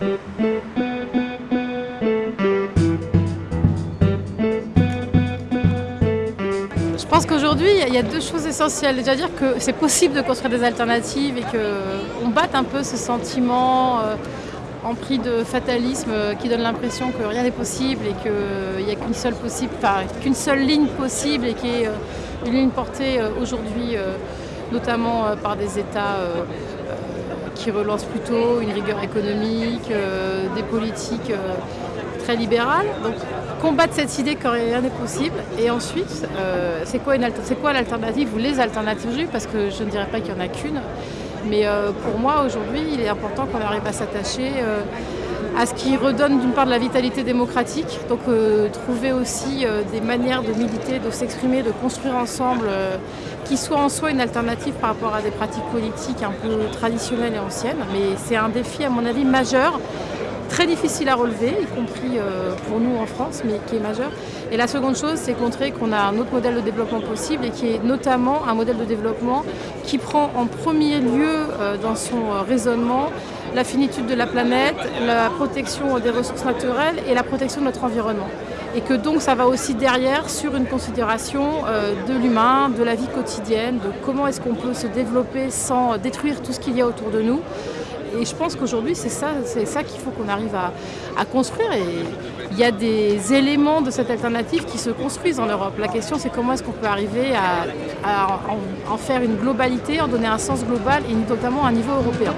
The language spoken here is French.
Je pense qu'aujourd'hui, il y a deux choses essentielles. Déjà dire que c'est possible de construire des alternatives et qu'on batte un peu ce sentiment euh, empris de fatalisme euh, qui donne l'impression que rien n'est possible et qu'il euh, n'y a qu'une seule, enfin, qu'une seule ligne possible et qui est une ligne portée aujourd'hui, notamment par des États qui relancent plutôt une rigueur économique, des politiques très libérales. Donc combattre cette idée que rien n'est possible. Et ensuite, euh, c'est quoi, l'alternative ou les alternatives Parce que je ne dirais pas qu'il n'y en a qu'une. Mais euh, pour moi, aujourd'hui, il est important qu'on arrive à s'attacher euh, à ce qui redonne d'une part de la vitalité démocratique, donc trouver aussi des manières de militer, de s'exprimer, de construire ensemble, qui soient en soi une alternative par rapport à des pratiques politiques un peu traditionnelles et anciennes. Mais c'est un défi, à mon avis, majeur très difficile à relever, y compris euh, pour nous en France, mais qui est majeur. Et la seconde chose, c'est montrer qu'on a un autre modèle de développement possible et qui est notamment un modèle de développement qui prend en premier lieu euh, dans son euh, raisonnement la finitude de la planète, la protection des ressources naturelles et la protection de notre environnement. Et que donc ça va aussi derrière sur une considération de l'humain, de la vie quotidienne, de comment est-ce qu'on peut se développer sans détruire tout ce qu'il y a autour de nous. Et je pense qu'aujourd'hui, c'est ça, ça qu'il faut qu'on arrive à, construire. Et il y a des éléments de cette alternative qui se construisent en Europe. La question, c'est comment est-ce qu'on peut arriver à, en, en faire une globalité, en donner un sens global et notamment à un niveau européen.